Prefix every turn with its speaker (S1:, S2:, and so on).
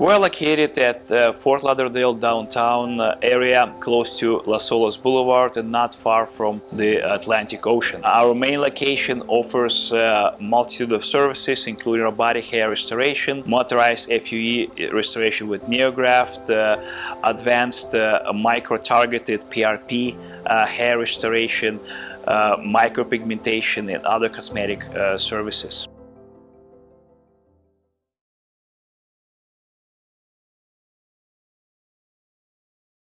S1: We're located at uh, Fort Lauderdale downtown uh, area close to Las Olas Boulevard and not far from the Atlantic Ocean. Our main location offers a multitude of services including robotic hair restoration, motorized FUE restoration with NeoGraft, uh, advanced uh, micro-targeted PRP uh, hair restoration, micropigmentation and other cosmetic services.